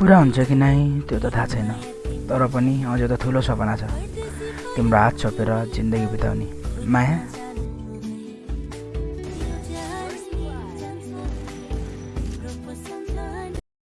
पुरा हुन्छ कि नै त्यो त थाहा छैन। तर पनि अझ त ठुलो सपना छ। तिम्रो हात छोपेर जिन्दगी बिताउने। माया?